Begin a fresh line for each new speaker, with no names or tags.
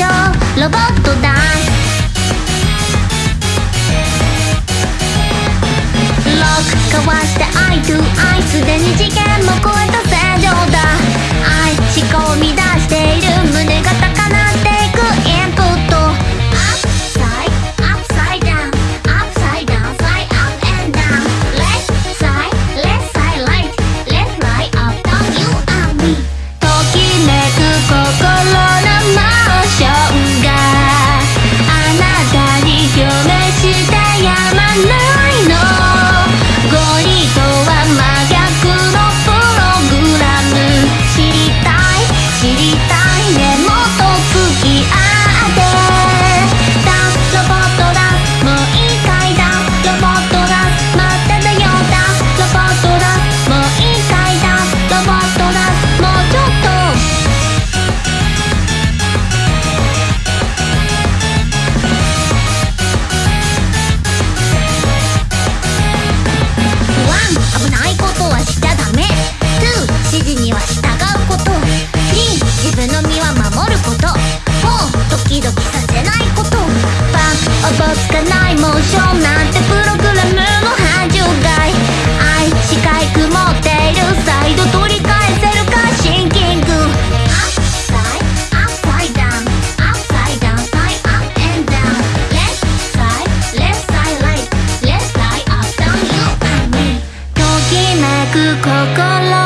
ロボットだロックかわしてアイトゥアイすでに事件も超えた正常だ。愛思考を危ないことはしちゃダメ。2. 指示には従うこと。3自分の身は守ること。4ドキドキさせないこと。バックおぼつかないモーションなんて心